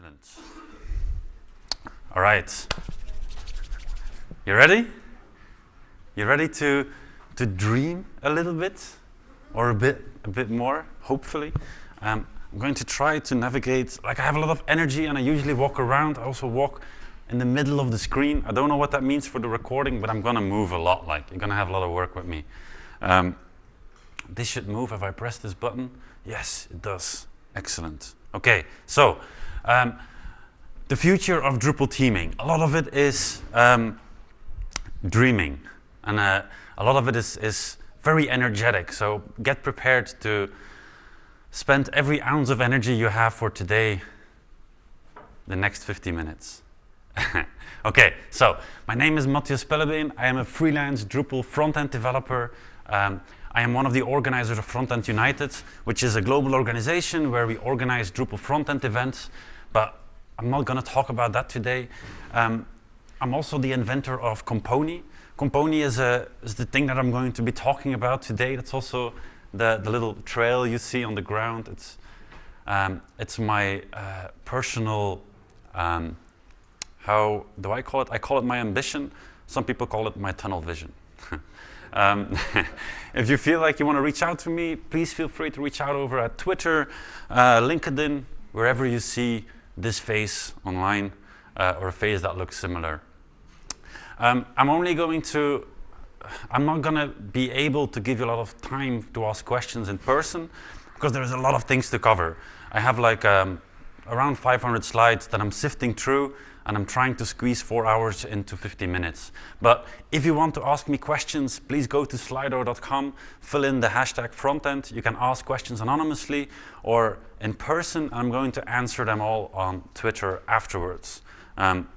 Excellent. All right. You ready? You ready to, to dream a little bit? Or a bit, a bit more, hopefully? Um, I'm going to try to navigate, like I have a lot of energy and I usually walk around. I also walk in the middle of the screen. I don't know what that means for the recording, but I'm gonna move a lot, like you're gonna have a lot of work with me. Um, this should move if I press this button. Yes, it does. Excellent. Okay, so um, the future of Drupal theming. A lot of it is um, dreaming, and uh, a lot of it is, is very energetic. So get prepared to spend every ounce of energy you have for today, the next 50 minutes. okay, so my name is Matthias Pellebeen. I am a freelance Drupal front-end developer. Um, I am one of the organizers of Frontend United, which is a global organization where we organize Drupal front-end events. But I'm not going to talk about that today. Um, I'm also the inventor of Compony. Compony is, a, is the thing that I'm going to be talking about today. That's also the, the little trail you see on the ground. It's, um, it's my uh, personal um, how do I call it? I call it my ambition. Some people call it my tunnel vision. um, if you feel like you want to reach out to me, please feel free to reach out over at Twitter, uh, LinkedIn, wherever you see this face online uh, or a face that looks similar. Um, I'm only going to, I'm not going to be able to give you a lot of time to ask questions in person because there's a lot of things to cover. I have like um, around 500 slides that I'm sifting through and I'm trying to squeeze four hours into 50 minutes. But if you want to ask me questions, please go to slido.com, fill in the hashtag frontend. You can ask questions anonymously or in person. I'm going to answer them all on Twitter afterwards. Um,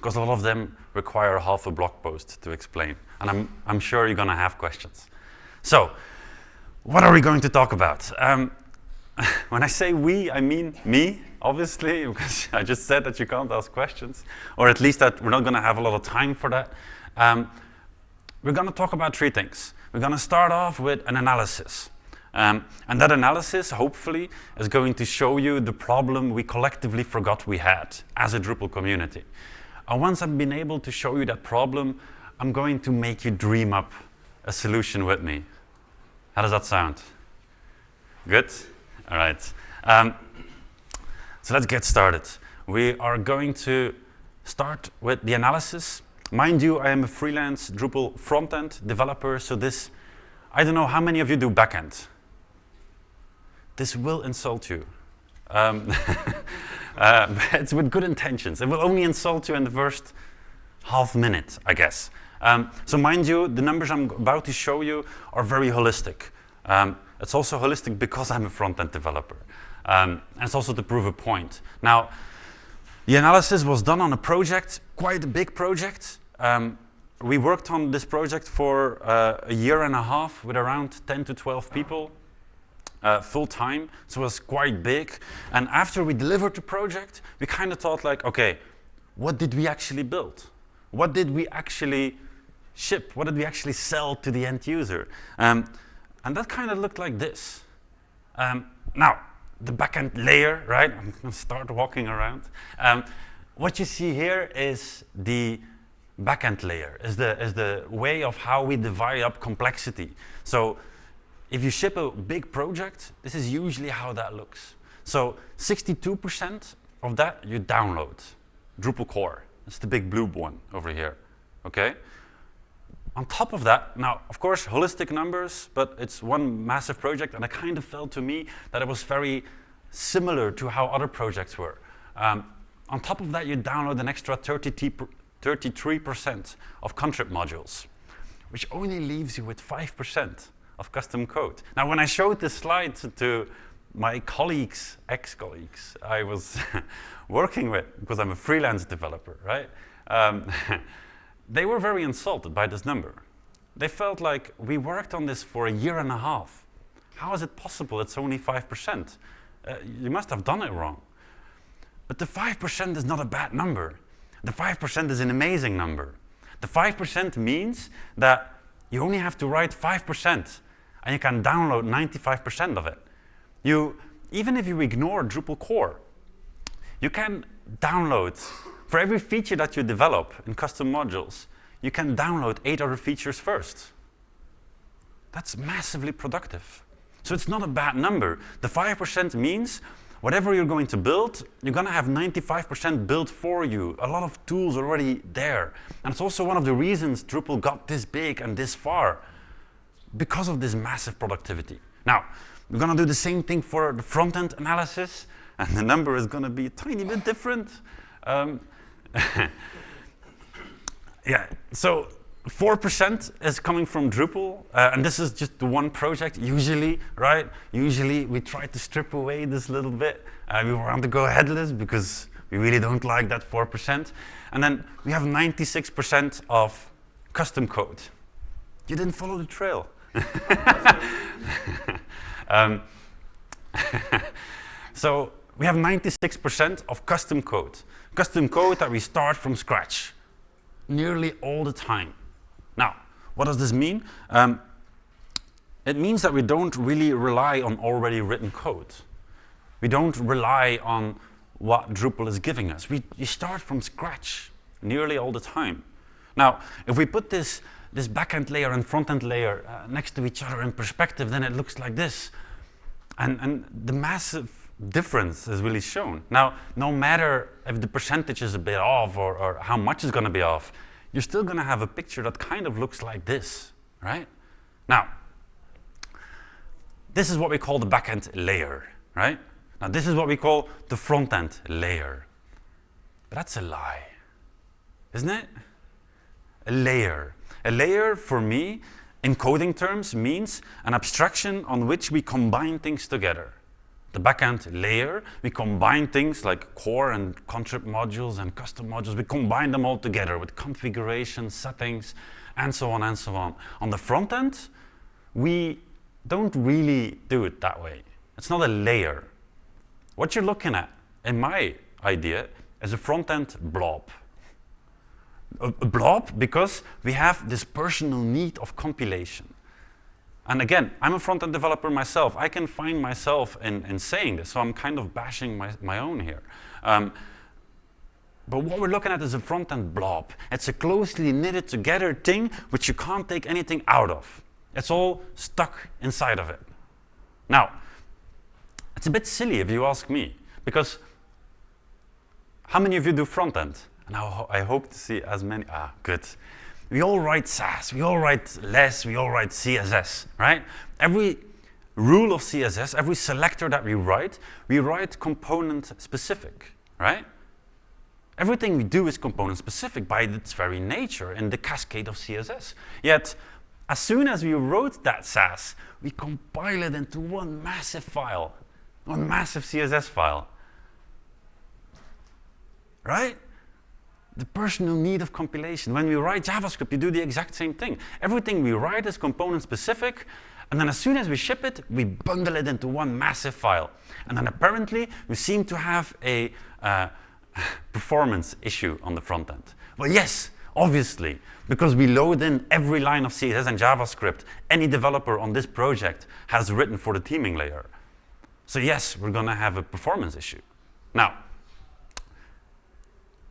because a lot of them require half a blog post to explain. And I'm, I'm sure you're going to have questions. So, what are we going to talk about? Um, when I say we, I mean me, obviously, because I just said that you can't ask questions, or at least that we're not going to have a lot of time for that. Um, we're going to talk about three things. We're going to start off with an analysis. Um, and that analysis, hopefully, is going to show you the problem we collectively forgot we had as a Drupal community. And once I've been able to show you that problem, I'm going to make you dream up a solution with me. How does that sound? Good? All right. Um, so let's get started. We are going to start with the analysis. Mind you, I am a freelance Drupal front-end developer, so this, I don't know how many of you do backend. This will insult you. Um, uh, it's with good intentions. It will only insult you in the first half minute, I guess. Um, so mind you, the numbers I'm about to show you are very holistic. Um, it's also holistic because I'm a front-end developer. Um, and it's also to prove a point. Now, the analysis was done on a project, quite a big project. Um, we worked on this project for uh, a year and a half with around 10 to 12 people uh, full time, so it was quite big. And after we delivered the project, we kind of thought like, okay, what did we actually build? What did we actually ship? What did we actually sell to the end user? Um, and that kind of looked like this. Um, now, the backend layer, right? I'm going to start walking around. Um, what you see here is the backend layer, is the, is the way of how we divide up complexity. So if you ship a big project, this is usually how that looks. So 62% of that you download, Drupal core. It's the big blue one over here, okay? On top of that, now, of course, holistic numbers, but it's one massive project, and it kind of felt to me that it was very similar to how other projects were. Um, on top of that, you download an extra 33% of contrib modules, which only leaves you with 5% of custom code. Now, when I showed this slide to my colleagues, ex-colleagues, I was working with, because I'm a freelance developer, right? Um, they were very insulted by this number. They felt like we worked on this for a year and a half. How is it possible it's only 5%? Uh, you must have done it wrong. But the 5% is not a bad number. The 5% is an amazing number. The 5% means that you only have to write 5% and you can download 95% of it. You, even if you ignore Drupal core, You can download, for every feature that you develop in custom modules, you can download eight other features first. That's massively productive. So it's not a bad number. The 5% means whatever you're going to build, you're going to have 95% built for you. A lot of tools already there. And it's also one of the reasons Drupal got this big and this far, because of this massive productivity. Now, we're going to do the same thing for the front-end analysis, and the number is going to be a tiny bit different. Um, yeah, so 4% is coming from Drupal, uh, and this is just the one project, usually, right? Usually we try to strip away this little bit. Uh, we want to go headless because we really don't like that 4%. And then we have 96% of custom code. You didn't follow the trail. um, so we have 96% of custom code. Custom code that we start from scratch nearly all the time. Now, what does this mean? Um, it means that we don't really rely on already written code. We don't rely on what Drupal is giving us. We, we start from scratch nearly all the time. Now, if we put this, this backend layer and front-end layer uh, next to each other in perspective, then it looks like this. And, and the massive difference is really shown. Now, no matter if the percentage is a bit off or, or how much is going to be off, you're still going to have a picture that kind of looks like this, right? Now, this is what we call the backend layer, right? Now, this is what we call the front-end layer. But that's a lie, isn't it? A layer. A layer, for me, in coding terms, means an abstraction on which we combine things together the backend layer, we combine things like core and contrib modules and custom modules. We combine them all together with configuration, settings, and so on and so on. On the front end, we don't really do it that way. It's not a layer. What you're looking at, in my idea, is a front-end blob. A, a blob because we have this personal need of compilation. And again, I'm a front-end developer myself. I can find myself in, in saying this, so I'm kind of bashing my, my own here. Um, but what we're looking at is a front-end blob. It's a closely knitted together thing which you can't take anything out of. It's all stuck inside of it. Now, it's a bit silly if you ask me, because how many of you do front-end? And I, I hope to see as many, ah, good we all write Sass, we all write less, we all write CSS, right? Every rule of CSS, every selector that we write, we write component specific, right? Everything we do is component specific by its very nature in the cascade of CSS. Yet, as soon as we wrote that Sass, we compile it into one massive file, one massive CSS file. Right? The personal need of compilation. When we write JavaScript, you do the exact same thing. Everything we write is component specific, and then as soon as we ship it, we bundle it into one massive file. And then apparently, we seem to have a uh, performance issue on the front end. Well, yes, obviously, because we load in every line of CSS and JavaScript any developer on this project has written for the theming layer. So yes, we're going to have a performance issue. Now,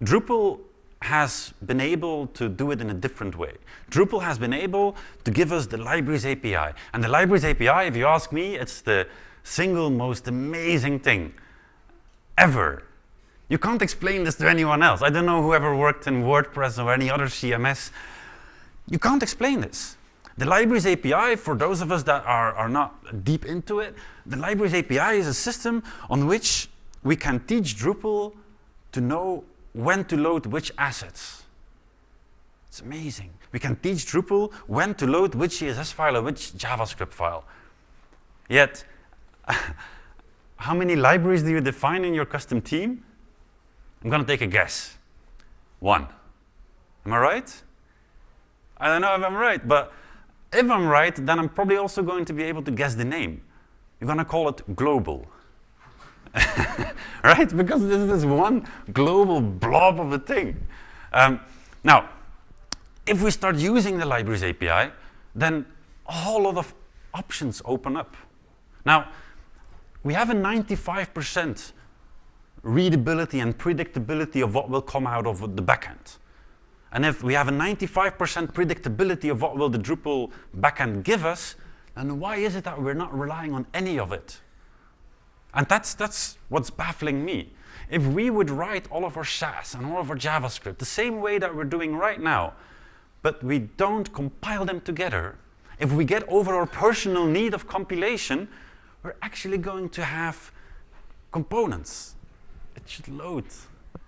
Drupal has been able to do it in a different way. Drupal has been able to give us the libraries API. And the libraries API, if you ask me, it's the single most amazing thing ever. You can't explain this to anyone else. I don't know whoever worked in WordPress or any other CMS. You can't explain this. The libraries API, for those of us that are, are not deep into it, the libraries API is a system on which we can teach Drupal to know when to load which assets. It's amazing. We can teach Drupal when to load which CSS file or which JavaScript file. Yet, how many libraries do you define in your custom theme? I'm going to take a guess. One. Am I right? I don't know if I'm right, but if I'm right, then I'm probably also going to be able to guess the name. You're going to call it global. right? Because this is one global blob of a thing. Um, now, if we start using the libraries API, then a whole lot of options open up. Now, we have a 95% readability and predictability of what will come out of the backend. And if we have a 95% predictability of what will the Drupal backend give us, then why is it that we're not relying on any of it? And that's, that's what's baffling me. If we would write all of our Sass and all of our JavaScript the same way that we're doing right now, but we don't compile them together, if we get over our personal need of compilation, we're actually going to have components. It should load.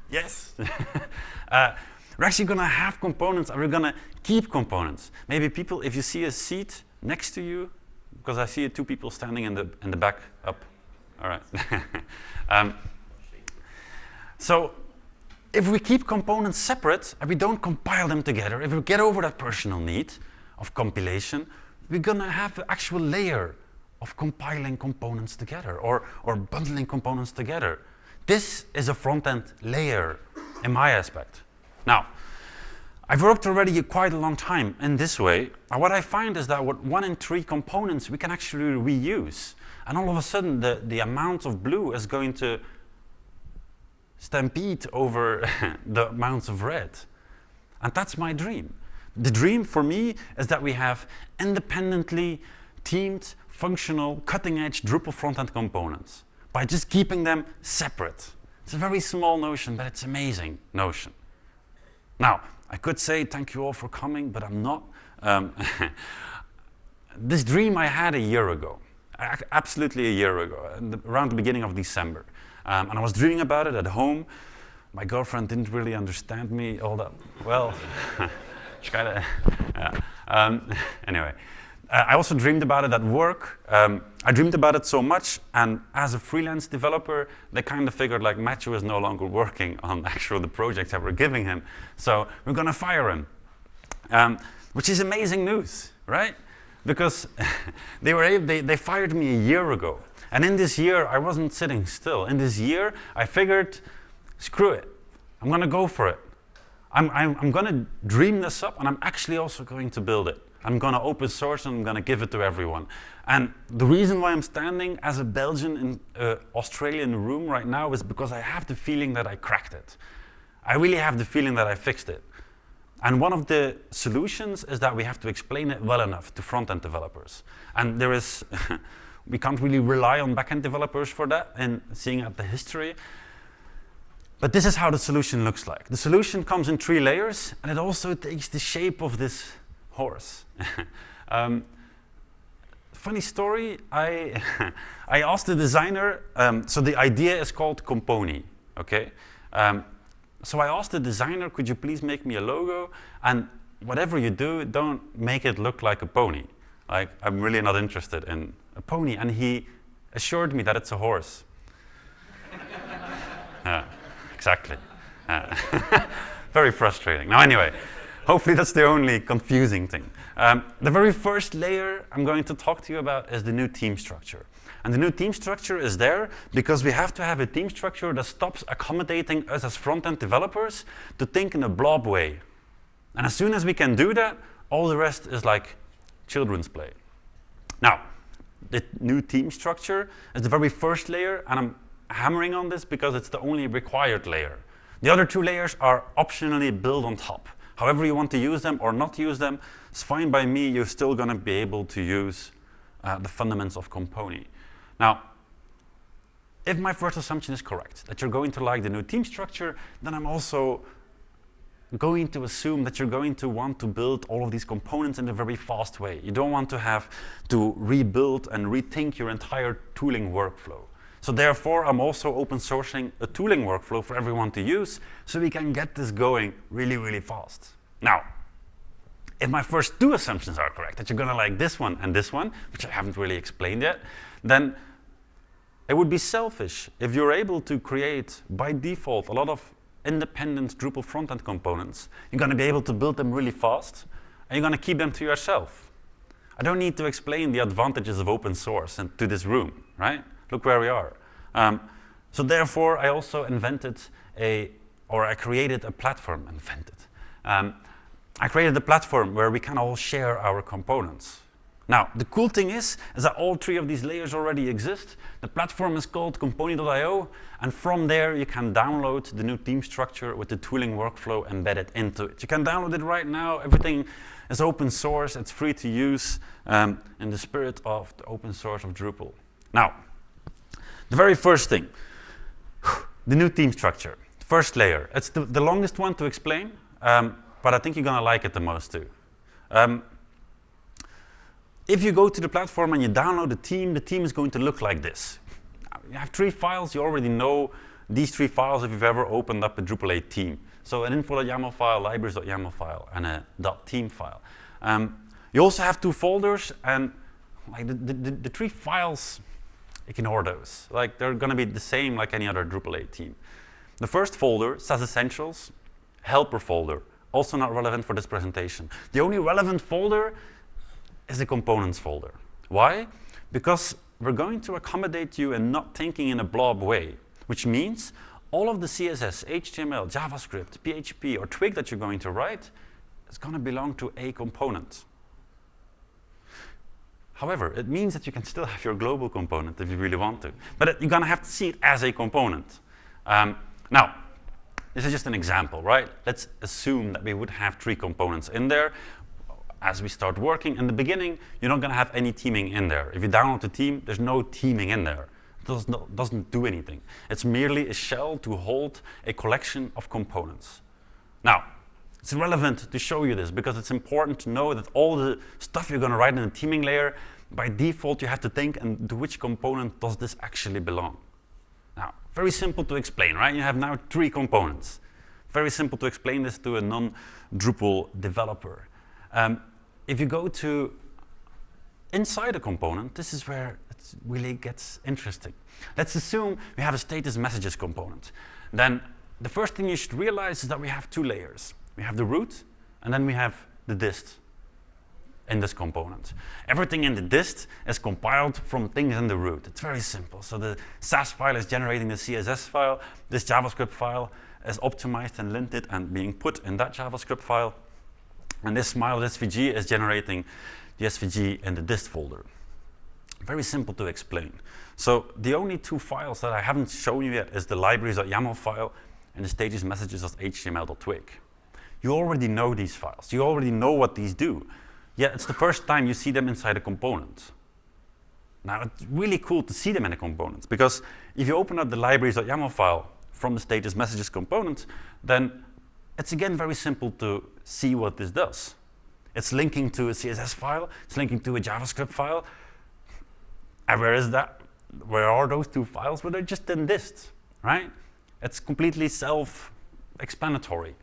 Yes. uh, we're actually going to have components and we're going to keep components. Maybe people, if you see a seat next to you, because I see two people standing in the, in the back up. All right. um, so if we keep components separate and we don't compile them together, if we get over that personal need of compilation, we're going to have an actual layer of compiling components together or, or bundling components together. This is a front-end layer in my aspect. Now, I've worked already quite a long time in this way, and what I find is that with one in three components we can actually reuse. And all of a sudden the, the amount of blue is going to stampede over the amounts of red. And that's my dream. The dream for me is that we have independently themed, functional, cutting-edge Drupal front-end components by just keeping them separate. It's a very small notion, but it's amazing notion. Now, I could say thank you all for coming, but I'm not. Um, this dream I had a year ago, absolutely a year ago, around the beginning of December. Um, and I was dreaming about it at home. My girlfriend didn't really understand me all that well. she kind of, yeah. Um, anyway, uh, I also dreamed about it at work. Um, I dreamed about it so much, and as a freelance developer, they kind of figured like Matthew is no longer working on actual the projects that we're giving him, so we're going to fire him, um, which is amazing news, right? Because they were able, they, they fired me a year ago, and in this year, I wasn't sitting still. In this year, I figured, screw it. I'm going to go for it. I'm, I'm, I'm going to dream this up, and I'm actually also going to build it. I'm going to open source, and I'm going to give it to everyone. And the reason why I'm standing as a Belgian in uh, Australian room right now is because I have the feeling that I cracked it. I really have the feeling that I fixed it. And one of the solutions is that we have to explain it well enough to front-end developers. And there is we can't really rely on back-end developers for that and seeing at the history. But this is how the solution looks like. The solution comes in three layers, and it also takes the shape of this horse. um, funny story, I, I asked the designer, um, so the idea is called Compony, okay? Um, so I asked the designer, could you please make me a logo? And whatever you do, don't make it look like a pony. Like, I'm really not interested in a pony. And he assured me that it's a horse. yeah, exactly. Very frustrating. Now, anyway, hopefully that's the only confusing thing. Um, the very first layer I'm going to talk to you about is the new theme structure. And the new theme structure is there because we have to have a theme structure that stops accommodating us as front-end developers to think in a blob way. And as soon as we can do that, all the rest is like children's play. Now, the new theme structure is the very first layer, and I'm hammering on this because it's the only required layer. The other two layers are optionally built on top. However you want to use them or not use them, it's fine by me. You're still going to be able to use uh, the fundamentals of Compony. Now, if my first assumption is correct, that you're going to like the new theme structure, then I'm also going to assume that you're going to want to build all of these components in a very fast way. You don't want to have to rebuild and rethink your entire tooling workflow. So therefore, I'm also open sourcing a tooling workflow for everyone to use so we can get this going really, really fast. Now, if my first two assumptions are correct, that you're going to like this one and this one, which I haven't really explained yet, then it would be selfish if you're able to create, by default, a lot of independent Drupal front-end components. You're going to be able to build them really fast, and you're going to keep them to yourself. I don't need to explain the advantages of open source and to this room, right? Look where we are. Um, so therefore, I also invented a, or I created a platform, invented. Um, I created a platform where we can all share our components. Now, the cool thing is, is that all three of these layers already exist. The platform is called Compony.io, and from there you can download the new theme structure with the tooling workflow embedded into it. You can download it right now. Everything is open source. It's free to use um, in the spirit of the open source of Drupal. Now, the very first thing, the new theme structure. First layer. It's the, the longest one to explain, um, but I think you're going to like it the most too. Um, if you go to the platform and you download the theme, the theme is going to look like this. You have three files, you already know these three files if you've ever opened up a Drupal 8 theme. So an info.yaml file, libraries.yaml file, and a .theme file. Um, you also have two folders, and like the, the, the, three files, ignore those. Like they're going to be the same like any other Drupal 8 theme. The first folder says essentials, helper folder, also not relevant for this presentation. The only relevant folder is the components folder. Why? Because we're going to accommodate you in not thinking in a blob way, which means all of the CSS, HTML, JavaScript, PHP, or Twig that you're going to write is going to belong to a component. However, it means that you can still have your global component if you really want to. But you're going to have to see it as a component. Um, now, this is just an example, right? Let's assume that we would have three components in there. As we start working, in the beginning, you're not going to have any theming in there. If you download the theme, there's no theming in there. It does doesn't do anything. It's merely a shell to hold a collection of components. Now, it's relevant to show you this because it's important to know that all the stuff you're going to write in the theming layer, by default, you have to think, and to which component does this actually belong? Now, very simple to explain, right? You have now three components. Very simple to explain this to a non-Drupal developer. Um, if you go to inside a component, this is where it really gets interesting. Let's assume we have a status messages component. Then the first thing you should realize is that we have two layers. We have the root, and then we have the dist in this component. Everything in the dist is compiled from things in the root. It's very simple. So the Sass file is generating the CSS file. This JavaScript file is optimized and linted and being put in that JavaScript file. And this smile SVG is generating the SVG in the dist folder. Very simple to explain. So the only two files that I haven't shown you yet is the libraries.yaml file and the status messages.html.twig. You already know these files. You already know what these do. Yet it's the first time you see them inside a component. Now, it's really cool to see them in a component because if you open up the libraries.yaml file from the status messages component, then it's again very simple to see what this does. It's linking to a CSS file, it's linking to a JavaScript file. And where is that? Where are those two files? Well, they're just in dist, right? It's completely self-explanatory.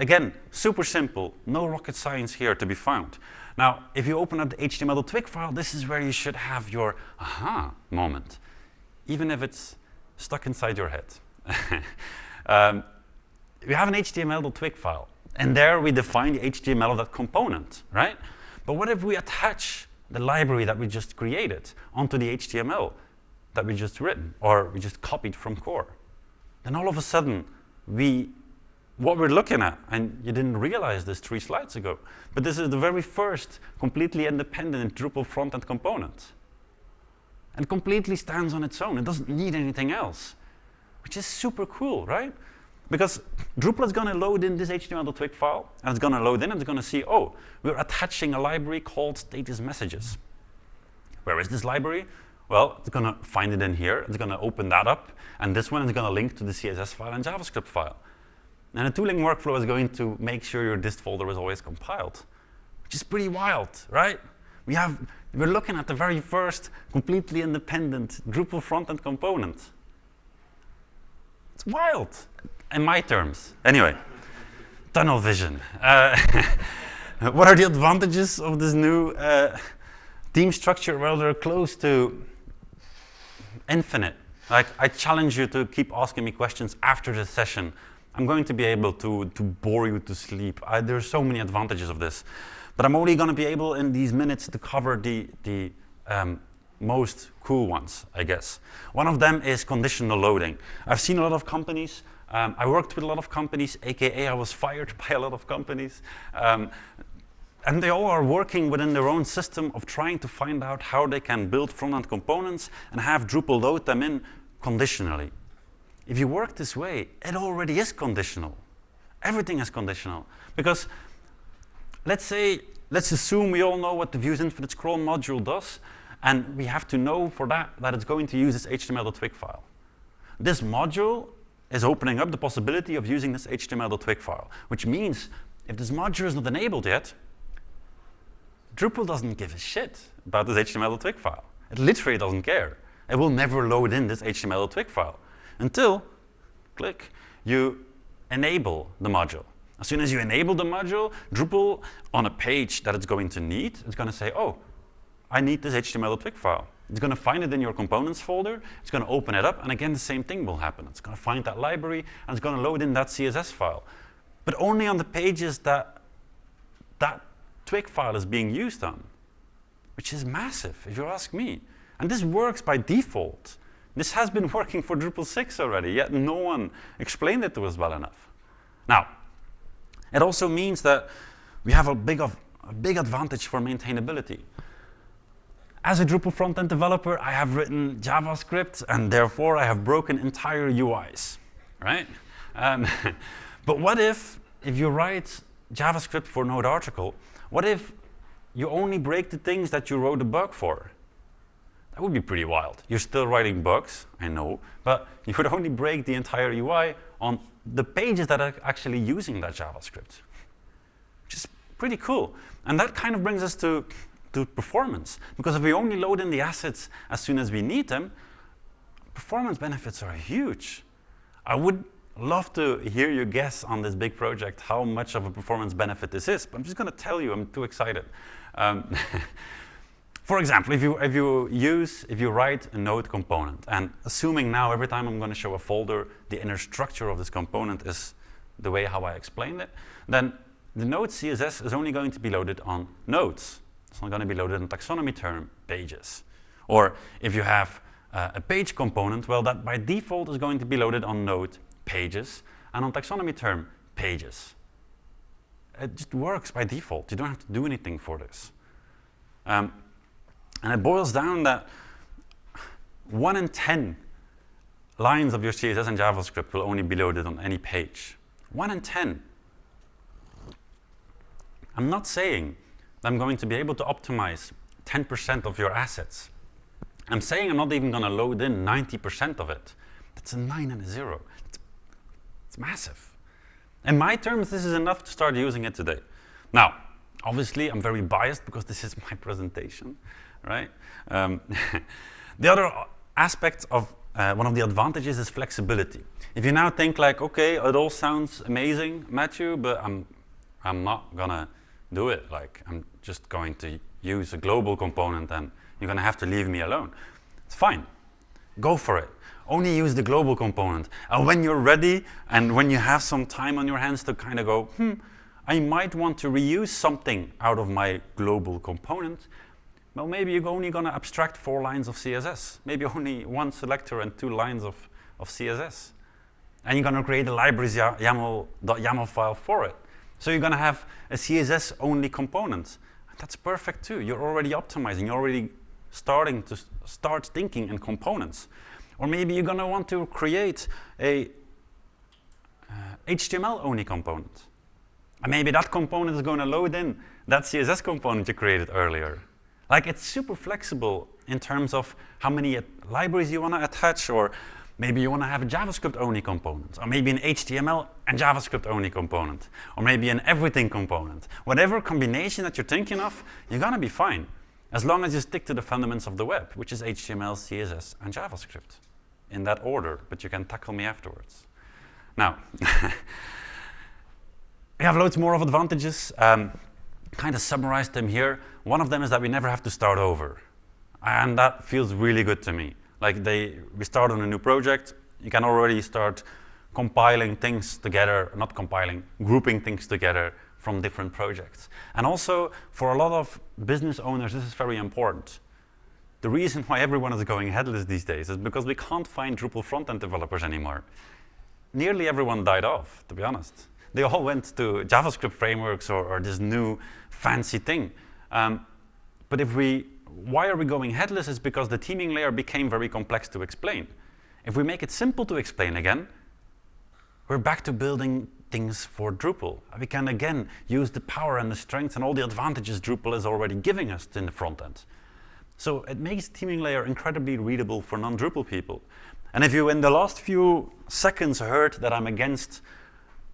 Again, super simple, no rocket science here to be found. Now, if you open up the HTML twig file, this is where you should have your aha moment, even if it's stuck inside your head. um, we have an HTML twig file, and there we define the HTML of that component, right? But what if we attach the library that we just created onto the HTML that we just written, or we just copied from core? Then all of a sudden, we what we're looking at, and you didn't realize this three slides ago, but this is the very first completely independent Drupal front-end component. And completely stands on its own. It doesn't need anything else, which is super cool, right? Because Drupal is going to load in this HTML.twig file, and it's going to load in, and it's going to see, oh, we're attaching a library called status messages. Where is this library? Well, it's going to find it in here. It's going to open that up, and this one is going to link to the CSS file and JavaScript file. And a tooling workflow is going to make sure your dist folder is always compiled, which is pretty wild, right? We have, we're looking at the very first completely independent Drupal front-end component. It's wild, in my terms. Anyway, tunnel vision. Uh, what are the advantages of this new uh, theme structure? Well, they're close to infinite. Like, I challenge you to keep asking me questions after this session I'm going to be able to, to bore you to sleep. I, are so many advantages of this. But I'm only going to be able in these minutes to cover the, the um, most cool ones, I guess. One of them is conditional loading. I've seen a lot of companies. Um, I worked with a lot of companies, aka I was fired by a lot of companies. Um, and they all are working within their own system of trying to find out how they can build front-end components and have Drupal load them in conditionally. If you work this way, it already is conditional. Everything is conditional. Because let's say, let's assume we all know what the views infinite scroll module does, and we have to know for that that it's going to use this HTML.twig file. This module is opening up the possibility of using this HTML.twig file, which means if this module is not enabled yet, Drupal doesn't give a shit about this HTML.twig file. It literally doesn't care. It will never load in this HTML.twig file until, click, you enable the module. As soon as you enable the module, Drupal, on a page that it's going to need, it's going to say, oh, I need this HTML.twig file. It's going to find it in your components folder, it's going to open it up, and again, the same thing will happen. It's going to find that library, and it's going to load in that CSS file. But only on the pages that that twig file is being used on, which is massive, if you ask me. And this works by default. This has been working for Drupal 6 already, yet no one explained it to us well enough. Now, it also means that we have a big, of, a big advantage for maintainability. As a Drupal front-end developer, I have written JavaScript, and therefore I have broken entire UIs, right? Um, but what if, if you write JavaScript for Node article, what if you only break the things that you wrote a bug for? That would be pretty wild. You're still writing bugs, I know, but you would only break the entire UI on the pages that are actually using that JavaScript, which is pretty cool. And that kind of brings us to, to performance, because if we only load in the assets as soon as we need them, performance benefits are huge. I would love to hear your guess on this big project, how much of a performance benefit this is, but I'm just going to tell you, I'm too excited. Um, for example, if you, if you use, if you write a node component, and assuming now every time I'm going to show a folder, the inner structure of this component is the way how I explained it, then the node CSS is only going to be loaded on nodes. It's not going to be loaded on taxonomy term pages. Or if you have uh, a page component, well, that by default is going to be loaded on node pages, and on taxonomy term, pages. It just works by default. You don't have to do anything for this. Um, and it boils down that 1 in 10 lines of your CSS and JavaScript will only be loaded on any page. 1 in 10. I'm not saying that I'm going to be able to optimize 10% of your assets. I'm saying I'm not even going to load in 90% of it. That's a 9 and a 0. It's massive. In my terms, this is enough to start using it today. Now, obviously, I'm very biased because this is my presentation, right? Um, the other aspect of uh, one of the advantages is flexibility. If you now think like, okay, it all sounds amazing, Matthew, but I'm, I'm not gonna do it. Like, I'm just going to use a global component and you're gonna have to leave me alone. It's fine. Go for it only use the global component. And when you're ready and when you have some time on your hands to kind of go, hmm, I might want to reuse something out of my global component, well, maybe you're only going to abstract four lines of CSS, maybe only one selector and two lines of, of CSS. And you're going to create a libraries YAML, YAML file for it. So you're going to have a CSS-only component. That's perfect too. You're already optimizing. You're already starting to start thinking in components. Or maybe you're going to want to create a uh, HTML-only component. And maybe that component is going to load in that CSS component you created earlier. Like it's super flexible in terms of how many libraries you want to attach, or maybe you want to have a JavaScript-only component, or maybe an HTML and JavaScript-only component, or maybe an everything component. Whatever combination that you're thinking of, you're going to be fine, as long as you stick to the fundamentals of the web, which is HTML, CSS, and JavaScript in that order, but you can tackle me afterwards. Now, we have loads more of advantages. Um, kind of summarized them here. One of them is that we never have to start over. And that feels really good to me. Like they, we start on a new project, you can already start compiling things together, not compiling, grouping things together from different projects. And also, for a lot of business owners, this is very important. The reason why everyone is going headless these days is because we can't find Drupal front-end developers anymore. Nearly everyone died off, to be honest. they all went to JavaScript frameworks or, or this new fancy thing. Um, but if we, why are we going headless is because the theming layer became very complex to explain. If we make it simple to explain again, we're back to building things for Drupal. We can again use the power and the strength and all the advantages Drupal is already giving us in the front end. So it makes theming layer incredibly readable for non-Drupal people. And if you in the last few seconds heard that I'm against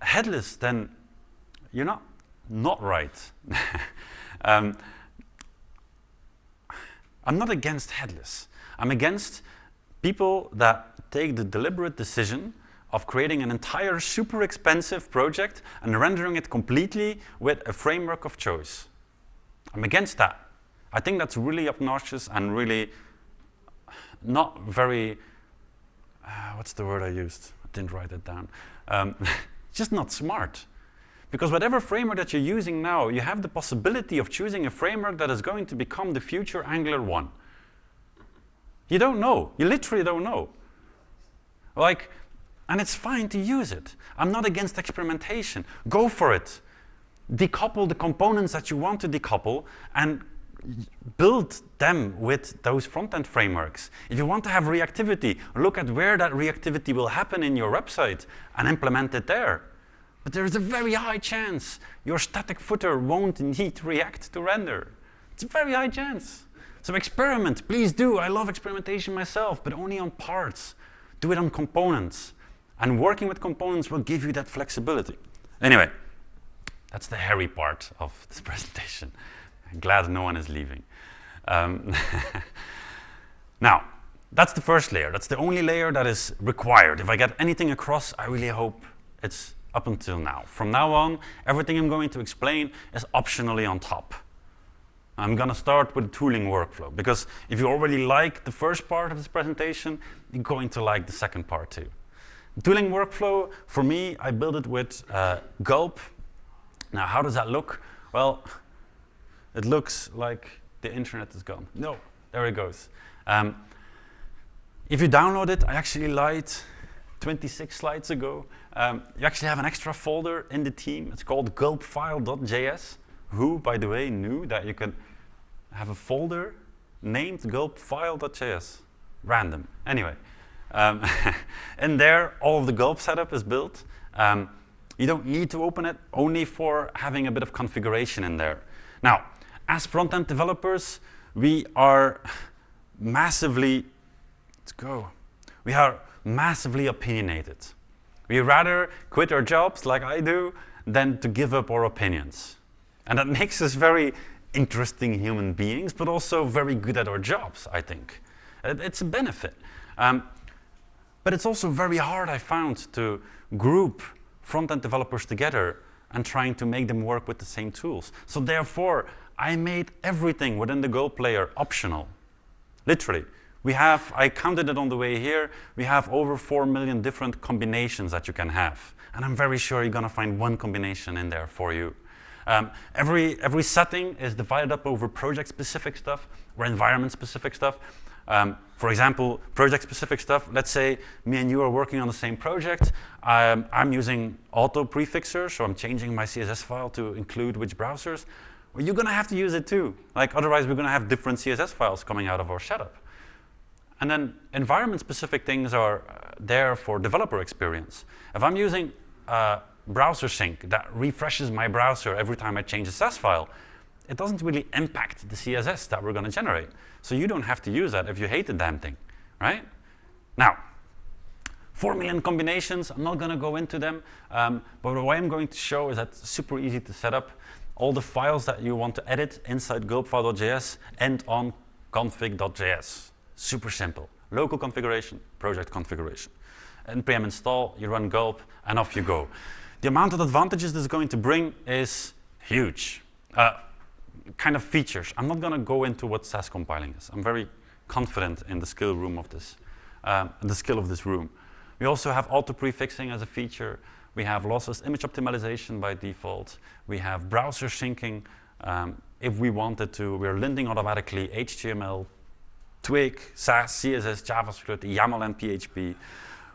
headless, then you're not not right. um, I'm not against headless. I'm against people that take the deliberate decision of creating an entire super expensive project and rendering it completely with a framework of choice. I'm against that. I think that's really obnoxious and really not very, uh, what's the word I used? I didn't write it down. Um, just not smart. Because whatever framework that you're using now, you have the possibility of choosing a framework that is going to become the future Angular 1. You don't know. You literally don't know. Like, and it's fine to use it. I'm not against experimentation. Go for it. Decouple the components that you want to decouple and build them with those front-end frameworks. If you want to have reactivity, look at where that reactivity will happen in your website and implement it there. But there's a very high chance your static footer won't need React to render. It's a very high chance. So experiment, please do. I love experimentation myself, but only on parts. Do it on components. And working with components will give you that flexibility. Anyway, that's the hairy part of this presentation. I'm glad no one is leaving. Um, now, that's the first layer. That's the only layer that is required. If I get anything across, I really hope it's up until now. From now on, everything I'm going to explain is optionally on top. I'm going to start with the tooling workflow, because if you already like the first part of this presentation, you're going to like the second part too. Tooling workflow, for me, I built it with uh, Gulp. Now, how does that look? Well, it looks like the internet is gone. No, there it goes. Um, if you download it, I actually lied 26 slides ago. Um, you actually have an extra folder in the theme. It's called gulpfile.js. Who, by the way, knew that you could have a folder named gulpfile.js? Random. Anyway, um, in there, all of the gulp setup is built. Um, you don't need to open it, only for having a bit of configuration in there. Now, as front-end developers, we are massively, let's go, we are massively opinionated. We rather quit our jobs like I do than to give up our opinions. And that makes us very interesting human beings, but also very good at our jobs, I think. It's a benefit. Um, but it's also very hard, I found, to group front-end developers together and trying to make them work with the same tools. So therefore, I made everything within the Gulp layer optional. Literally. We have, I counted it on the way here, we have over 4 million different combinations that you can have. And I'm very sure you're going to find one combination in there for you. Um, every, every setting is divided up over project-specific stuff or environment-specific stuff. Um, for example, project-specific stuff, let's say me and you are working on the same project. Um, I'm using auto prefixer, so I'm changing my CSS file to include which browsers. Well, you're going to have to use it too. Like otherwise, we're going to have different CSS files coming out of our setup. And then environment-specific things are uh, there for developer experience. If I'm using uh, browser sync that refreshes my browser every time I change a CSS file, it doesn't really impact the CSS that we're going to generate. So you don't have to use that if you hate the damn thing, right? Now, 4 million combinations, I'm not going to go into them, um, but what I'm going to show is that super easy to set up all the files that you want to edit inside gulpfile.js and on config.js. Super simple. Local configuration, project configuration. npm install, you run gulp, and off you go. The amount of advantages this is going to bring is huge. Uh, kind of features. I'm not going to go into what Sass compiling is. I'm very confident in the skill room of this, um, the skill of this room. We also have auto prefixing as a feature. We have lossless image optimization by default. We have browser syncing. Um, if we wanted to, we're linting automatically HTML, Twig, Sass, CSS, JavaScript, YAML, and PHP.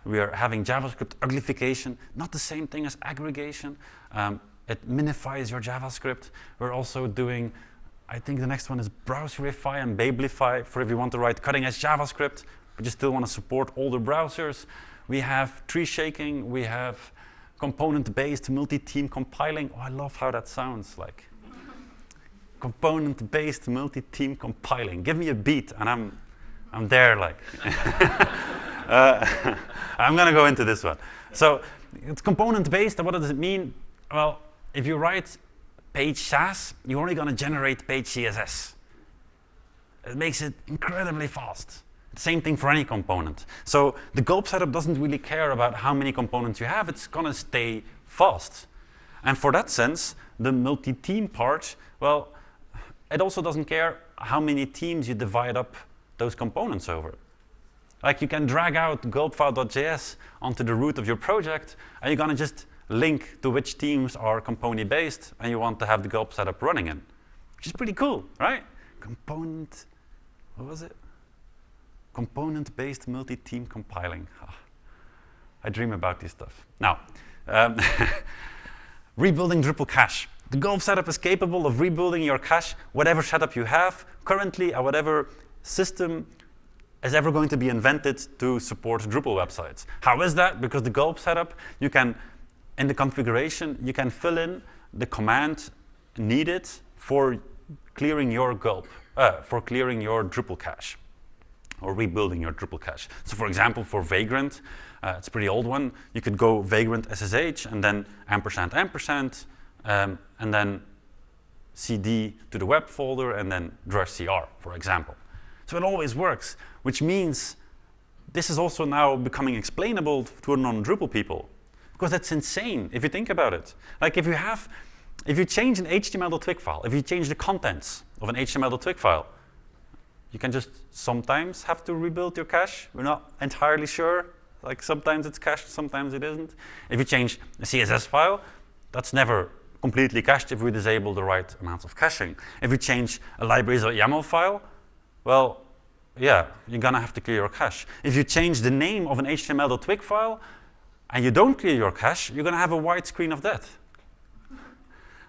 We are having JavaScript uglification, not the same thing as aggregation. Um, it minifies your JavaScript. We're also doing, I think the next one is Browserify and Babelify for if you want to write cutting edge JavaScript, but you still want to support older browsers. We have tree shaking, we have component-based multi-theme compiling. Oh, I love how that sounds like. Component-based multi-theme compiling. Give me a beat and I'm, I'm there like. uh, I'm gonna go into this one. So it's component-based, and what does it mean? Well, if you write page Sass, you're only gonna generate page CSS. It makes it incredibly fast. Same thing for any component. So the gulp setup doesn't really care about how many components you have, it's gonna stay fast. And for that sense, the multi-theme part, well, it also doesn't care how many themes you divide up those components over. Like you can drag out gulpfile.js onto the root of your project, and you're gonna just link to which themes are component based and you want to have the gulp setup running in, which is pretty cool, right? Component, what was it? component-based multi-theme compiling. Oh, I dream about this stuff. Now, um, rebuilding Drupal cache. The Gulp setup is capable of rebuilding your cache, whatever setup you have, currently or whatever system is ever going to be invented to support Drupal websites. How is that? Because the Gulp setup, you can, in the configuration, you can fill in the command needed for clearing your Gulp, uh, for clearing your Drupal cache or rebuilding your Drupal cache. So for example, for Vagrant, uh, it's a pretty old one, you could go Vagrant SSH and then ampersand ampersand, um, and then cd to the web folder and then drush for example. So it always works, which means this is also now becoming explainable to non-Drupal people because that's insane if you think about it. Like if you have, if you change an HTML.twig file, if you change the contents of an HTML.twig file, you can just sometimes have to rebuild your cache. We're not entirely sure. Like sometimes it's cached, sometimes it isn't. If you change a CSS file, that's never completely cached if we disable the right amounts of caching. If you change a libraries.yaml file, well, yeah, you're gonna have to clear your cache. If you change the name of an HTML.twig file and you don't clear your cache, you're gonna have a white screen of death.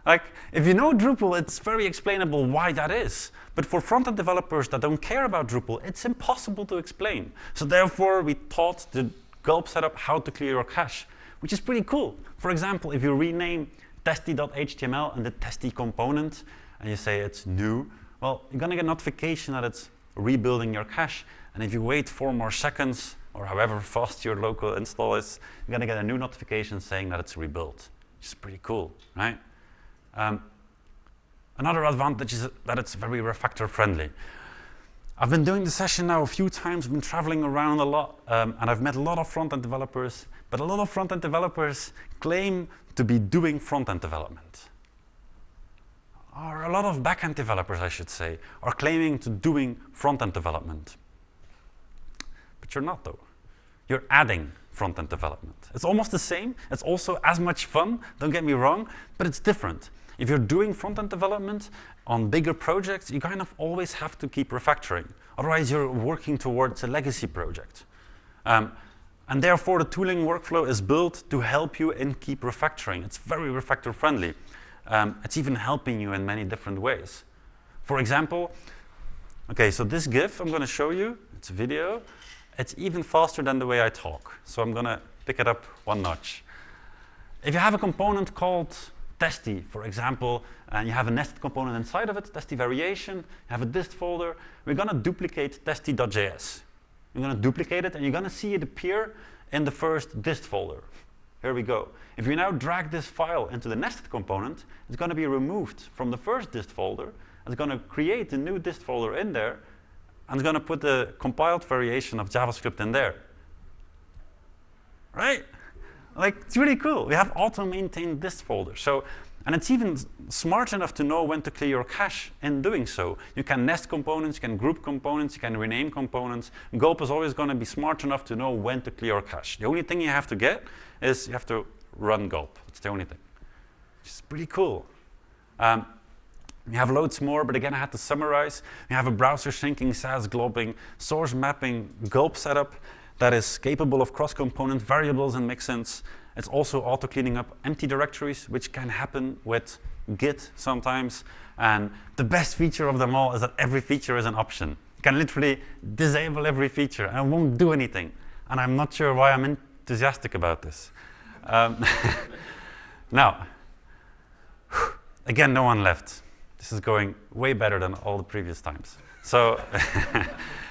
Like, if you know Drupal, it's very explainable why that is. But for front-end developers that don't care about Drupal, it's impossible to explain. So therefore, we taught the gulp setup how to clear your cache, which is pretty cool. For example, if you rename testy.html and the testy component, and you say it's new, well, you're gonna get a notification that it's rebuilding your cache. And if you wait four more seconds, or however fast your local install is, you're gonna get a new notification saying that it's rebuilt, which is pretty cool, right? Um, another advantage is that it's very refactor friendly. I've been doing the session now a few times, I've been traveling around a lot, um, and I've met a lot of front-end developers, but a lot of front-end developers claim to be doing front-end development. Or a lot of back-end developers, I should say, are claiming to doing front-end development. But you're not, though. You're adding front-end development. It's almost the same. It's also as much fun, don't get me wrong, but it's different. If you're doing front-end development on bigger projects, you kind of always have to keep refactoring. Otherwise, you're working towards a legacy project. Um, and therefore, the tooling workflow is built to help you in keep refactoring. It's very refactor friendly. Um, it's even helping you in many different ways. For example, okay, so this GIF I'm going to show you, it's a video. It's even faster than the way I talk. So I'm going to pick it up one notch. If you have a component called testy, for example, and you have a nested component inside of it, testy variation, you have a dist folder, we're going to duplicate testy.js. You're going to duplicate it, and you're going to see it appear in the first dist folder. Here we go. If you now drag this file into the nested component, it's going to be removed from the first dist folder. It's going to create a new dist folder in there, and it's going to put the compiled variation of JavaScript in there. Right? Like, it's really cool. We have auto-maintained dist folder. So, and it's even smart enough to know when to clear your cache in doing so. You can nest components, you can group components, you can rename components. Gulp is always going to be smart enough to know when to clear your cache. The only thing you have to get is you have to run Gulp. That's the only thing. Which is pretty cool. Um, we have loads more, but again, I had to summarize. We have a browser syncing, Sass globbing, source mapping, Gulp setup, that is capable of cross-component variables and mixins. It's also auto-cleaning up empty directories, which can happen with Git sometimes. And the best feature of them all is that every feature is an option. You can literally disable every feature and it won't do anything. And I'm not sure why I'm enthusiastic about this. Um, now, again, no one left. This is going way better than all the previous times. So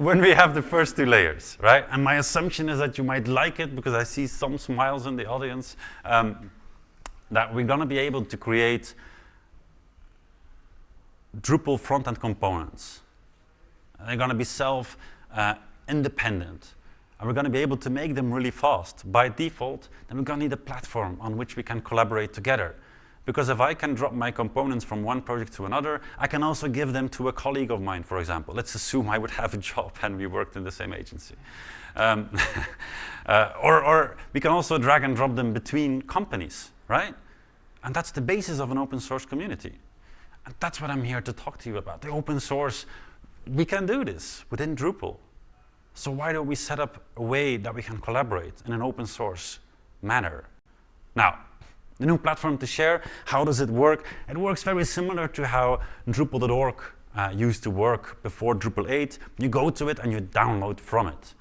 when we have the first two layers, right? And my assumption is that you might like it because I see some smiles in the audience, um, that we're going to be able to create Drupal front-end components. They're going to be self-independent. Uh, and we're going to be able to make them really fast. By default, then we're going to need a platform on which we can collaborate together. Because if I can drop my components from one project to another, I can also give them to a colleague of mine, for example. Let's assume I would have a job and we worked in the same agency. Um, uh, or, or we can also drag and drop them between companies, right? And that's the basis of an open source community. And that's what I'm here to talk to you about. The open source, we can do this within Drupal. So why don't we set up a way that we can collaborate in an open source manner? Now, the new platform to share, how does it work? It works very similar to how Drupal.org uh, used to work before Drupal 8. You go to it and you download from it.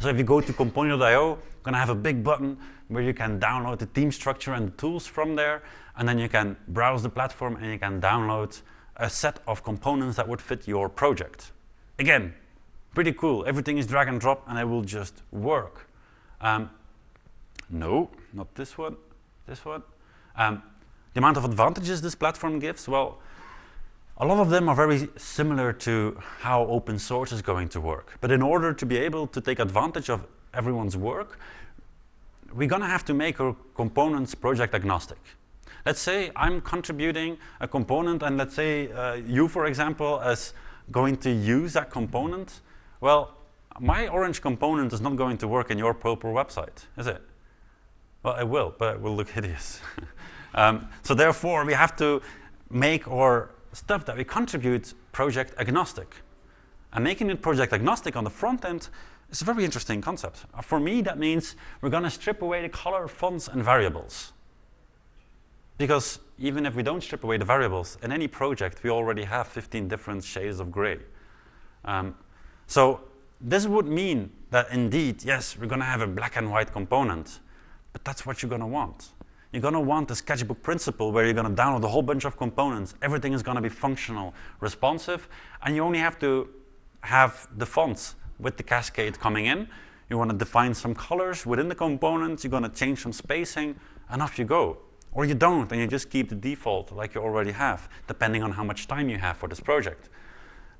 So if you go to Compony.io, you're going to have a big button where you can download the theme structure and the tools from there, and then you can browse the platform and you can download a set of components that would fit your project. Again, pretty cool. Everything is drag and drop and it will just work. Um, no, not this one, this one. Um, the amount of advantages this platform gives, well, a lot of them are very similar to how open source is going to work. But in order to be able to take advantage of everyone's work, we're going to have to make our components project agnostic. Let's say I'm contributing a component and let's say uh, you, for example, as going to use that component. Well, my orange component is not going to work in your purple website, is it? Well, it will, but it will look hideous. um, so therefore, we have to make our stuff that we contribute project agnostic. And making it project agnostic on the front end is a very interesting concept. Uh, for me, that means we're going to strip away the color, fonts, and variables. Because even if we don't strip away the variables, in any project, we already have 15 different shades of gray. Um, so this would mean that indeed, yes, we're going to have a black and white component, but that's what you're going to want. You're going to want a sketchbook principle where you're going to download a whole bunch of components. Everything is going to be functional, responsive, and you only have to have the fonts with the cascade coming in. You want to define some colors within the components. You're going to change some spacing, and off you go. Or you don't, and you just keep the default like you already have, depending on how much time you have for this project.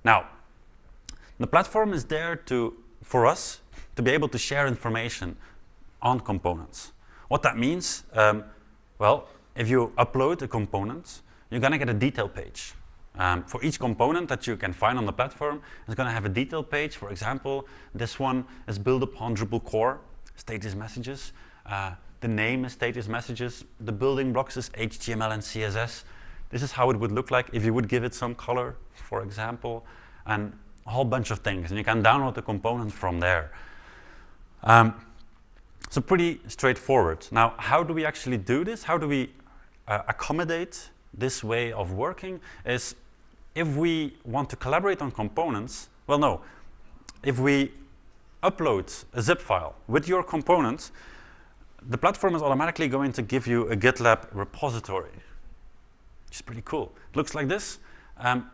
Now, the platform is there to, for us to be able to share information on components. What that means, um, well, if you upload a component, you're going to get a detail page. Um, for each component that you can find on the platform, it's going to have a detail page. For example, this one is built upon Drupal core, status messages. Uh, the name is status messages. The building blocks is HTML and CSS. This is how it would look like if you would give it some color, for example, and a whole bunch of things. And you can download the components from there. Um, so pretty straightforward. Now, how do we actually do this? How do we uh, accommodate this way of working? Is if we want to collaborate on components, well, no. If we upload a zip file with your components, the platform is automatically going to give you a GitLab repository, which is pretty cool. It looks like this. Um,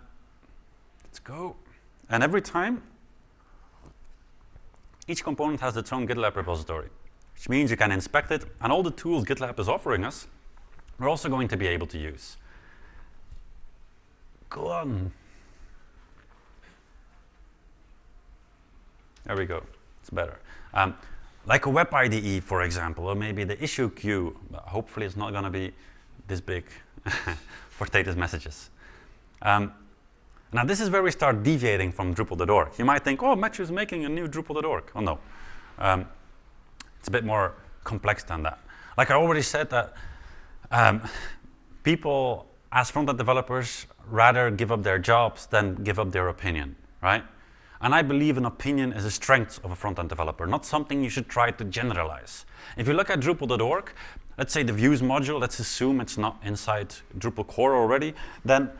let's go. And every time, each component has its own GitLab repository, which means you can inspect it, and all the tools GitLab is offering us, we're also going to be able to use. Go on. There we go. It's better. Um, like a web IDE, for example, or maybe the issue queue. Hopefully, it's not going to be this big for status messages. Um, now, this is where we start deviating from Drupal.org. You might think, oh, Matthew is making a new Drupal.org. Oh, no. Um, it's a bit more complex than that. Like I already said that um, people as front-end developers rather give up their jobs than give up their opinion, right? And I believe an opinion is a strength of a front-end developer, not something you should try to generalize. If you look at Drupal.org, let's say the views module, let's assume it's not inside Drupal core already, then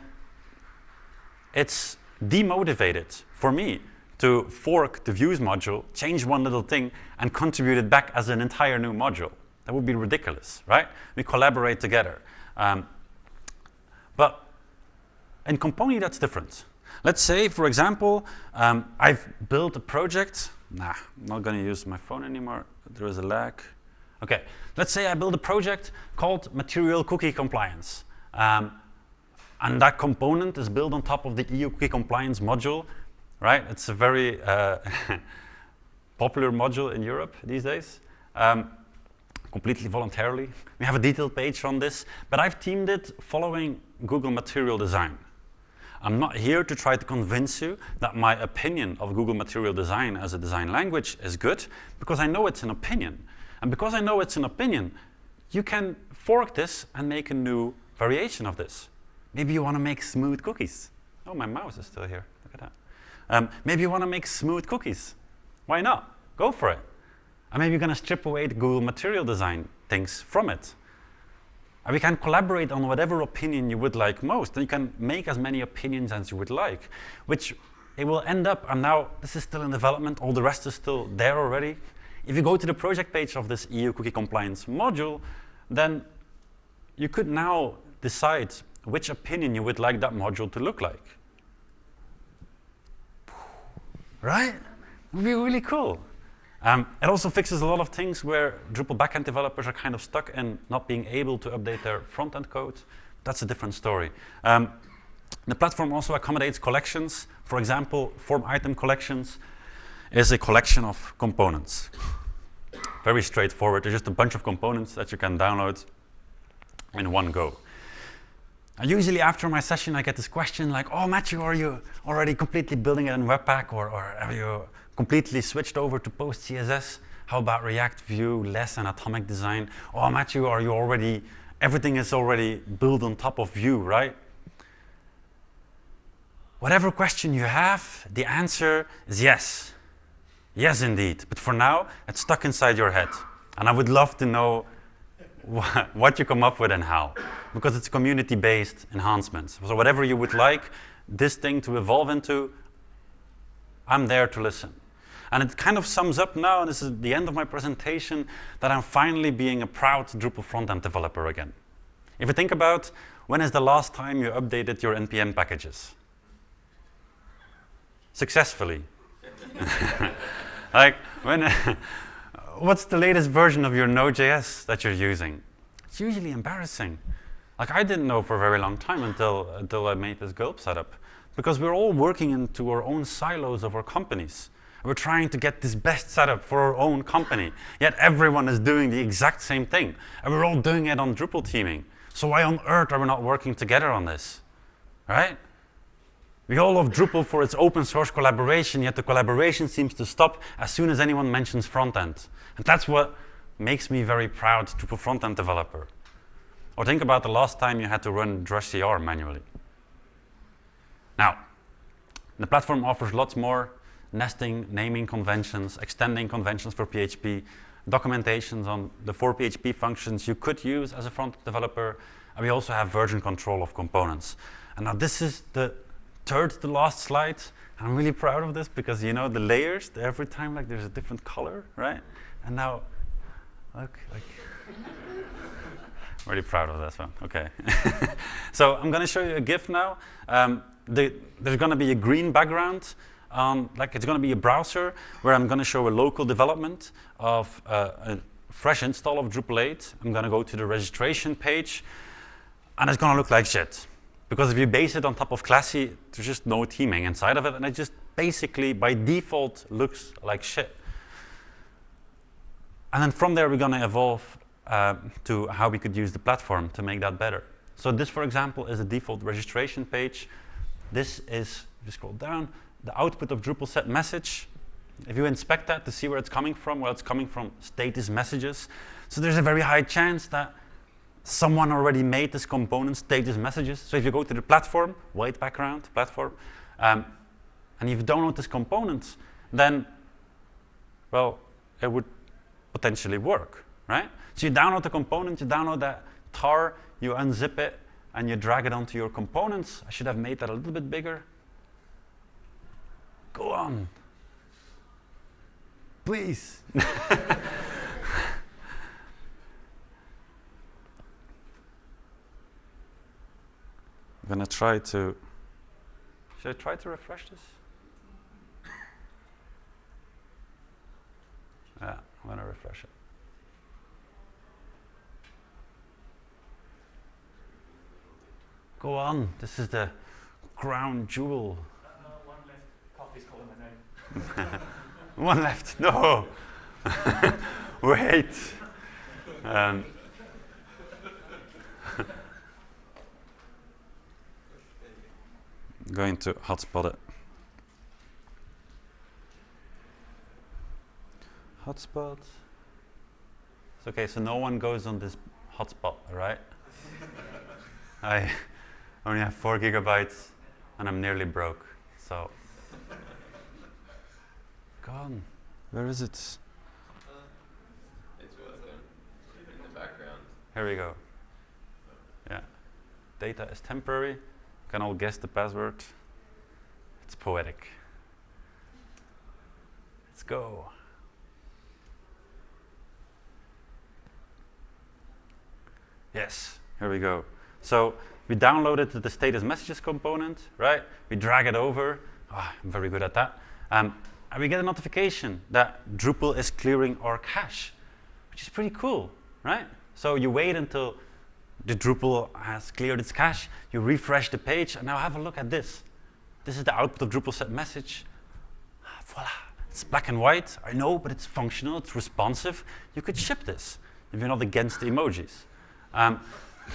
it's demotivated for me to fork the views module, change one little thing, and contribute it back as an entire new module. That would be ridiculous, right? We collaborate together. Um, but in Compony, that's different. Let's say, for example, um, I've built a project. Nah, I'm not going to use my phone anymore. There is a lag. Okay, let's say I build a project called Material Cookie Compliance. Um, and that component is built on top of the EU cookie compliance module, right? It's a very uh, popular module in Europe these days, um, completely voluntarily. We have a detailed page on this, but I've themed it following Google Material Design. I'm not here to try to convince you that my opinion of Google Material Design as a design language is good, because I know it's an opinion. And because I know it's an opinion, you can fork this and make a new variation of this. Maybe you want to make smooth cookies. Oh, my mouse is still here. Um, maybe you want to make smooth cookies. Why not? Go for it. And maybe you're going to strip away the Google Material Design things from it. And we can collaborate on whatever opinion you would like most. And you can make as many opinions as you would like, which it will end up, and now this is still in development, all the rest is still there already. If you go to the project page of this EU cookie compliance module, then you could now decide which opinion you would like that module to look like. Right? It would be really cool. Um, it also fixes a lot of things where Drupal backend developers are kind of stuck and not being able to update their front-end code. That's a different story. Um, the platform also accommodates collections. For example, form item collections is a collection of components. Very straightforward. There's just a bunch of components that you can download in one go. Usually after my session, I get this question like, oh, Matthew, are you already completely building it in Webpack or, or have you completely switched over to PostCSS? How about React, Vue, less and atomic design? Oh, Matthew, are you already, everything is already built on top of Vue, right? Whatever question you have, the answer is yes. Yes, indeed. But for now, it's stuck inside your head. And I would love to know what you come up with and how, because it's community-based enhancements. So whatever you would like this thing to evolve into, I'm there to listen. And it kind of sums up now, and this is the end of my presentation, that I'm finally being a proud Drupal front-end developer again. If you think about when is the last time you updated your NPM packages? Successfully. like, when what's the latest version of your Node.js that you're using? It's usually embarrassing. Like I didn't know for a very long time until, until I made this Gulp setup. Because we're all working into our own silos of our companies. We're trying to get this best setup for our own company. Yet everyone is doing the exact same thing. And we're all doing it on Drupal theming. So why on earth are we not working together on this? Right? We all love Drupal for its open source collaboration, yet the collaboration seems to stop as soon as anyone mentions front end. And that's what makes me very proud to be a front-end developer. Or think about the last time you had to run drush CR manually. Now, the platform offers lots more nesting, naming conventions, extending conventions for PHP, documentations on the four PHP functions you could use as a front developer, and we also have version control of components. And now this is the third to last slide. I'm really proud of this because you know the layers, every time like there's a different color, right? And now, look, like, I'm really proud of this one. Okay. so I'm going to show you a GIF now. Um, the, there's going to be a green background. Um, like it's going to be a browser where I'm going to show a local development of uh, a fresh install of Drupal 8. I'm going to go to the registration page, and it's going to look like shit. Because if you base it on top of Classy, there's just no theming inside of it, and it just basically, by default, looks like shit. And then from there, we're going to evolve uh, to how we could use the platform to make that better. So this, for example, is a default registration page. This is, if you scroll down, the output of Drupal set message. If you inspect that to see where it's coming from, well, it's coming from status messages. So there's a very high chance that someone already made this component status messages. So if you go to the platform, white background platform, um, and you download this component, then, well, it would potentially work, right? So you download the component, you download that tar, you unzip it, and you drag it onto your components. I should have made that a little bit bigger. Go on. Please. I'm gonna try to, should I try to refresh this? Yeah, I'm gonna refresh it. Go on, this is the crown jewel. Uh, one left. Coffee's calling my name. One left, no. Wait. Um, going to hotspot it. Hotspot. It's okay, so no one goes on this hotspot, right? I only have four gigabytes and I'm nearly broke, so. Gone. Where is it? It's well done. In the background. Here we go. Yeah. Data is temporary. Can all guess the password. It's poetic. Let's go. Yes, here we go. So we downloaded the status messages component, right? We drag it over. Ah, I'm very good at that. Um, and we get a notification that Drupal is clearing our cache, which is pretty cool, right? So you wait until the Drupal has cleared its cache, you refresh the page, and now have a look at this. This is the output of Drupal set message. Ah, voila, it's black and white, I know, but it's functional, it's responsive. You could ship this if you're not against the emojis. Um,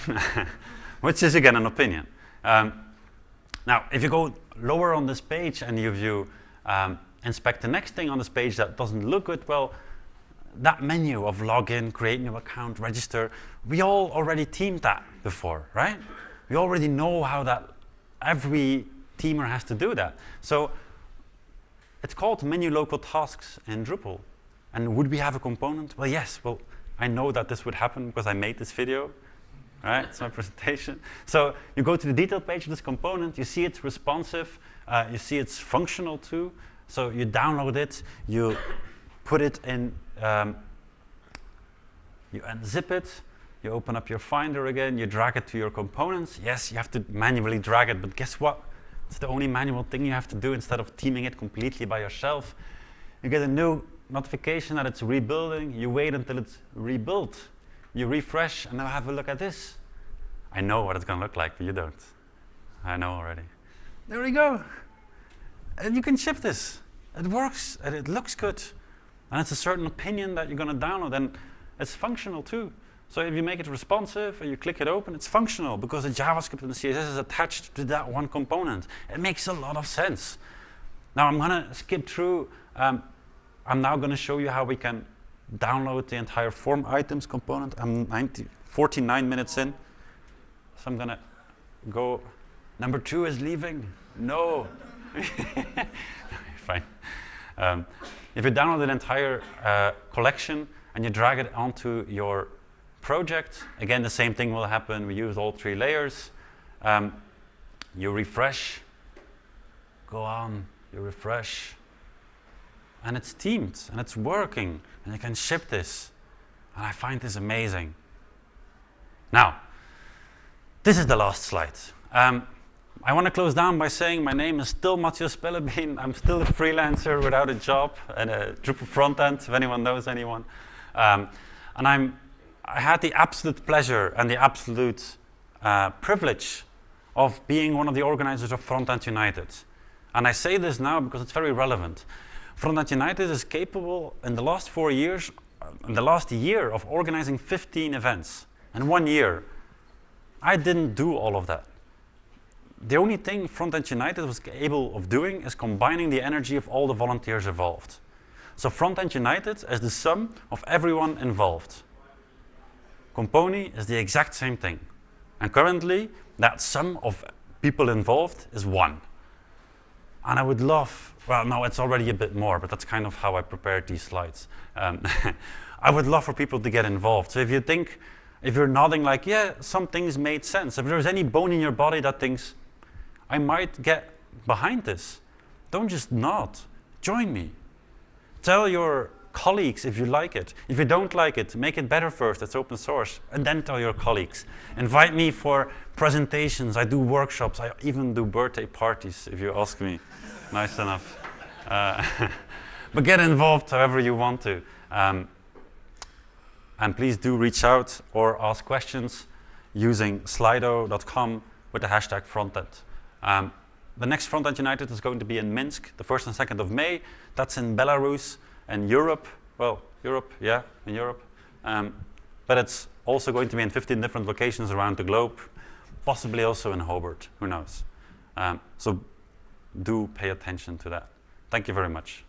which is again an opinion. Um, now, if you go lower on this page and you view um, inspect the next thing on this page that doesn't look good, well, that menu of login, create new account, register, we all already themed that before, right? We already know how that every themer has to do that. So it's called menu local tasks in Drupal. And would we have a component? Well, yes. Well, I know that this would happen because I made this video, right? It's my presentation. So you go to the detail page of this component, you see it's responsive, uh, you see it's functional too. So you download it, you put it in, um, you unzip it, you open up your Finder again, you drag it to your components. Yes, you have to manually drag it, but guess what? It's the only manual thing you have to do instead of theming it completely by yourself. You get a new notification that it's rebuilding. You wait until it's rebuilt. You refresh, and now have a look at this. I know what it's going to look like, but you don't. I know already. There we go. And you can ship this. It works, and it looks good. And it's a certain opinion that you're going to download, and it's functional too. So if you make it responsive and you click it open, it's functional because the JavaScript and the CSS is attached to that one component. It makes a lot of sense. Now I'm going to skip through. Um, I'm now going to show you how we can download the entire form items component. I'm 90, 49 minutes in. So I'm going to go. Number two is leaving. No. Fine. Um, if you download an entire uh, collection and you drag it onto your project, again, the same thing will happen. We use all three layers. Um, you refresh, go on, you refresh, and it's themed, and it's working, and you can ship this. And I find this amazing. Now, this is the last slide. Um, I want to close down by saying my name is still Matthias Spellebein. I'm still a freelancer without a job and a Drupal front end, if anyone knows anyone. Um, and I'm, I had the absolute pleasure and the absolute uh, privilege of being one of the organizers of Frontend United. And I say this now because it's very relevant. Frontend United is capable in the last four years, in the last year of organizing 15 events in one year. I didn't do all of that. The only thing Frontend United was able of doing is combining the energy of all the volunteers involved. So Frontend United is the sum of everyone involved. Compony is the exact same thing. And currently, that sum of people involved is one. And I would love, well, no, it's already a bit more, but that's kind of how I prepared these slides. Um, I would love for people to get involved. So if you think, if you're nodding like, yeah, some things made sense. If there's any bone in your body that thinks, I might get behind this, don't just nod. Join me. Tell your colleagues if you like it. If you don't like it, make it better first. It's open source. And then tell your colleagues. Invite me for presentations. I do workshops. I even do birthday parties, if you ask me. nice enough. Uh, but get involved however you want to. Um, and please do reach out or ask questions using slido.com with the hashtag frontend. Um, the next Frontend United is going to be in Minsk, the 1st and 2nd of May. That's in Belarus and Europe. Well, Europe, yeah, in Europe. Um, but it's also going to be in 15 different locations around the globe, possibly also in Hobart, who knows. Um, so do pay attention to that. Thank you very much.